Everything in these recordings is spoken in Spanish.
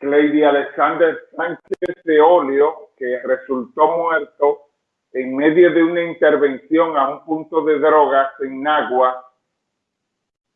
Lady Alexander Sánchez de Olio, que resultó muerto en medio de una intervención a un punto de drogas en Nagua,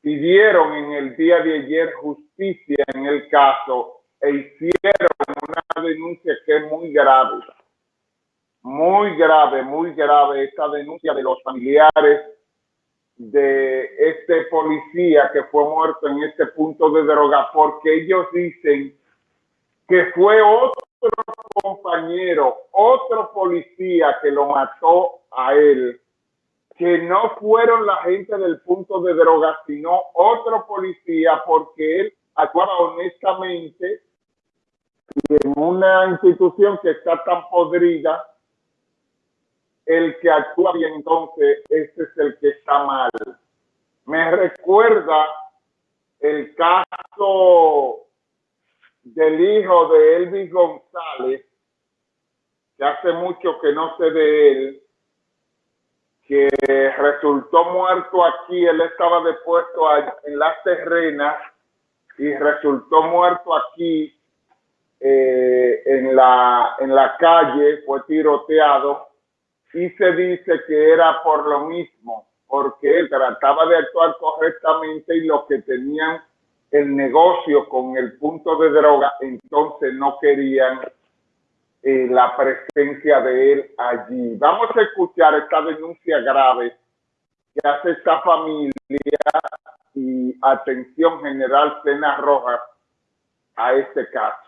pidieron en el día de ayer justicia en el caso e hicieron una denuncia que es muy grave, muy grave, muy grave esta denuncia de los familiares de este policía que fue muerto en este punto de droga, porque ellos dicen que fue otro compañero, otro policía que lo mató a él, que no fueron la gente del punto de droga, sino otro policía, porque él actuaba honestamente en una institución que está tan podrida, el que actúa bien, entonces, este es el que está mal. Me recuerda el caso del hijo de Elvis González, que hace mucho que no sé de él, que resultó muerto aquí, él estaba depuesto en las terrenas y resultó muerto aquí eh, en, la, en la calle, fue tiroteado y se dice que era por lo mismo, porque él trataba de actuar correctamente y lo que tenían el negocio con el punto de droga, entonces no querían eh, la presencia de él allí. Vamos a escuchar esta denuncia grave que hace esta familia y atención general Cena Rojas a este caso.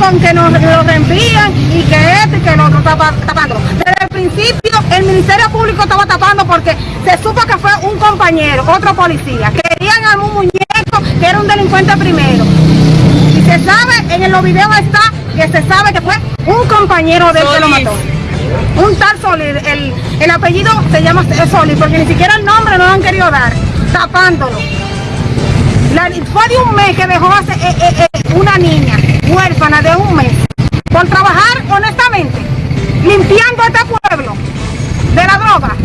Con que nos lo reenvían y que esto y que el otro está tapando. Desde el principio el Ministerio Público estaba tapando porque se supo que fue un compañero, otro policía. Querían a un muñeco que era un delincuente primero. Y se sabe, en los videos está que se sabe que fue un compañero de él que lo mató. Un tal Solís, el, el apellido se llama Solís, porque ni siquiera el nombre no lo han querido dar, tapándolo. La, fue de un mes que dejó hace, eh, eh, eh, una niña huérfana de un mes por trabajar honestamente, limpiando este pueblo de la droga.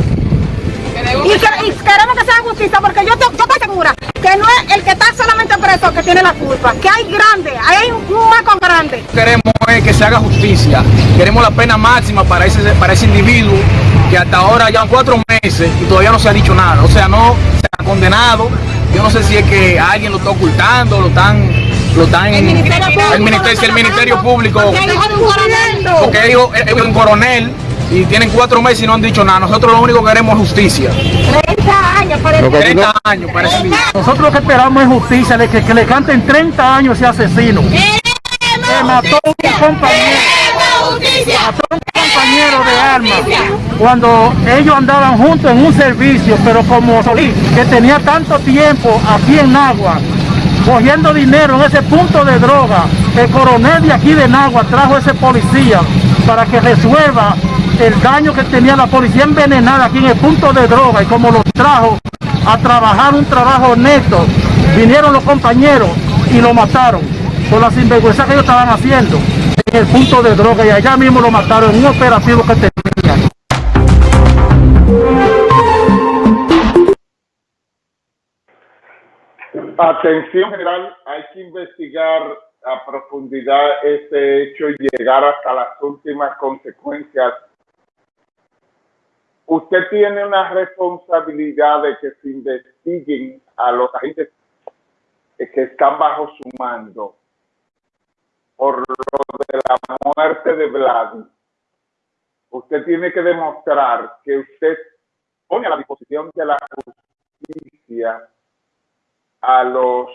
Y, queremos que sea justicia porque yo, yo, estoy segura que no es el que está solamente preso que tiene la culpa, que hay grande, hay un, marco grande. Queremos que se haga justicia, queremos la pena máxima para ese, para ese individuo que hasta ahora llevan cuatro meses y todavía no se ha dicho nada, o sea, no se ha condenado yo no sé si es que alguien lo está ocultando, lo están lo están el ministerio público, el ministerio, el ministerio público porque ellos es un coronel y tienen cuatro meses y no han dicho nada. Nosotros lo único que queremos es justicia. 30 años, parece. 30 años, parece. Nosotros lo que esperamos es justicia, de que, que le canten 30 años ese asesino. Que mató a un compañero. Mató a un compañero de armas cuando ellos andaban juntos en un servicio, pero como Solís, que tenía tanto tiempo aquí en Nagua, cogiendo dinero en ese punto de droga, el coronel de aquí de Nagua trajo a ese policía para que resuelva el daño que tenía la policía envenenada aquí en el punto de droga y como los trajo a trabajar un trabajo honesto, vinieron los compañeros y lo mataron por la sinvergüenza que ellos estaban haciendo en el punto de droga y allá mismo lo mataron en un operativo que tenía. Atención general, hay que investigar a profundidad este hecho y llegar hasta las últimas consecuencias. Usted tiene una responsabilidad de que se investiguen a los agentes que están bajo su mando por lo de la muerte de Vlad. Usted tiene que demostrar que usted pone a la disposición de la justicia a los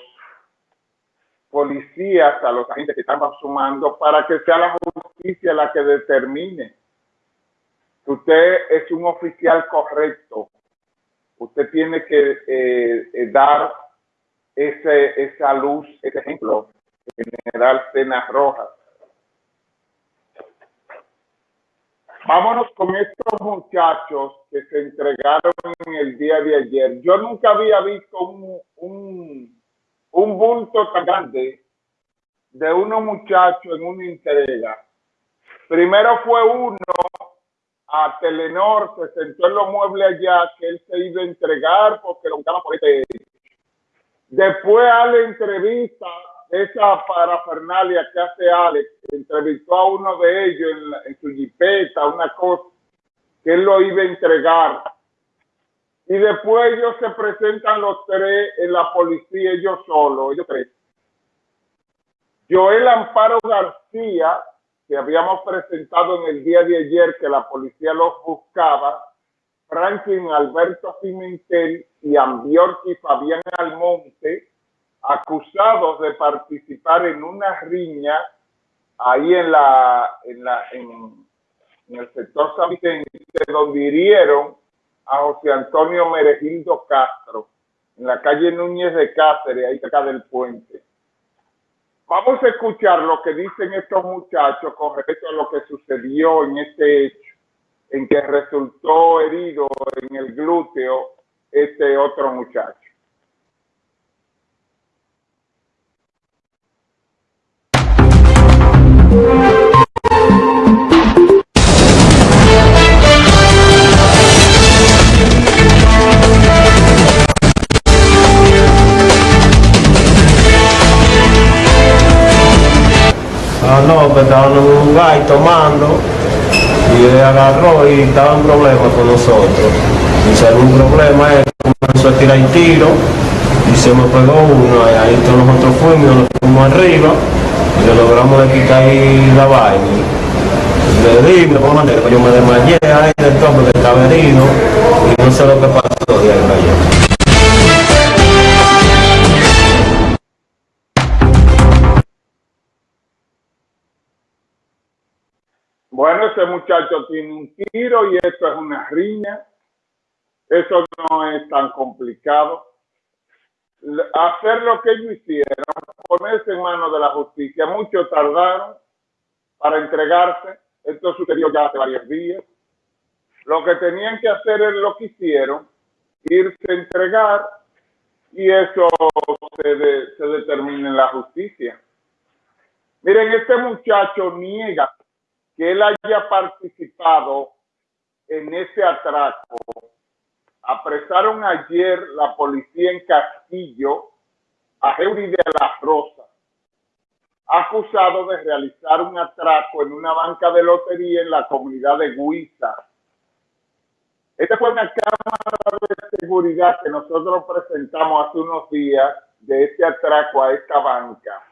policías, a los agentes que estamos sumando, para que sea la justicia la que determine que usted es un oficial correcto. Usted tiene que eh, eh, dar ese, esa luz, ese ejemplo, general Cenas Rojas. Vámonos con estos muchachos que se entregaron en el día de ayer. Yo nunca había visto un, un, bulto tan grande de unos muchachos en una entrega. Primero fue uno a Telenor, se sentó en los muebles allá, que él se iba a entregar porque lo buscaban por este Después a la entrevista, esa parafernalia que hace Alex, entrevistó a uno de ellos en, en su jipeta, una cosa, que él lo iba a entregar. Y después ellos se presentan los tres en la policía, ellos solos, ellos tres. Joel Amparo García, que habíamos presentado en el día de ayer que la policía los buscaba, Franklin Alberto Pimentel y Ambiorki Fabián Almonte, acusados de participar en una riña ahí en la en la en, el sector San Vicente, donde hirieron a José Antonio Meregildo Castro, en la calle Núñez de Cáceres, ahí cerca del puente. Vamos a escuchar lo que dicen estos muchachos con respecto a lo que sucedió en este hecho en que resultó herido en el glúteo este otro muchacho. Ah, no, que estaban en un lugar tomando y él agarró y estaba en problemas con nosotros. Y si algún problema, él comenzó a tirar tiro y se me pegó uno. Ahí todos nosotros fuimos, nos fuimos arriba y le logramos de quitar ahí la vaina. Le di, de alguna manera, yo me desmayé ahí del tope que estaba herido y no sé lo que pasó y ahí cayó. Bueno, ese muchacho tiene un tiro y esto es una riña. Eso no es tan complicado. Hacer lo que ellos hicieron, ponerse en manos de la justicia. Muchos tardaron para entregarse. Esto sucedió ya hace varios días. Lo que tenían que hacer es lo que hicieron, irse a entregar y eso se, de, se determina en la justicia. Miren, este muchacho niega que él haya participado en ese atraco. Apresaron ayer la policía en Castillo a Heuri de la Rosa, acusado de realizar un atraco en una banca de lotería en la comunidad de Guisa. Esta fue una cámara de seguridad que nosotros presentamos hace unos días de este atraco a esta banca.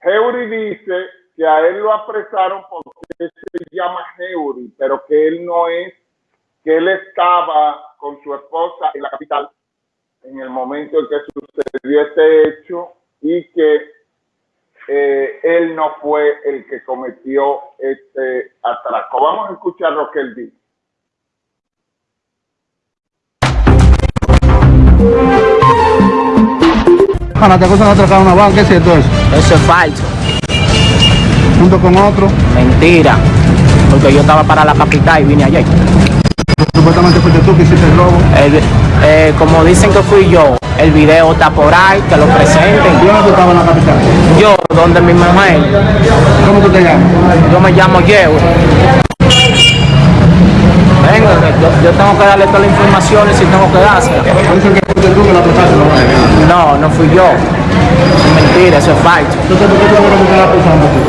Heuri dice que a él lo apresaron porque se llama Heuri, pero que él no es, que él estaba con su esposa en la capital en el momento en que sucedió este hecho y que eh, él no fue el que cometió este atraco. Vamos a escuchar lo que él dice. Ana, te acusan de atracar una banca, ¿es cierto eso? Eso es falso. Junto con otro, Mentira. Porque yo estaba para la capital y vine ayer. supuestamente fuiste tú que hiciste el robo. El- eh, como dicen que fui yo, el video está por ahí, que lo ¿Y presenten. dónde tú estabas en la capital? Yo, donde mi mujer, ¿Cómo tú te llamas? yo me llamo Yeo. Venga, yo, yo tengo que darle todas las informaciones si tengo que dársela. Dicen que fuiste tú que la apresaste, ¿no? No, no fui yo. Es mentira, eso es falso. Entonces, ¿por qué tú me estás acusando tú?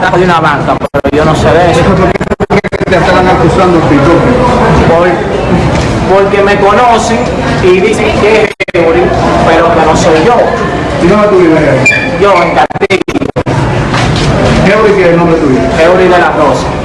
atrás de una banca, pero yo no sé de eso. ¿Por qué te están acusando Por, Porque me conocen y dicen que es pero que no soy yo. ¿Y dónde tú vives? Yo en Castillo. ¿Qué es el nombre tuyo? Eury de la Rosa.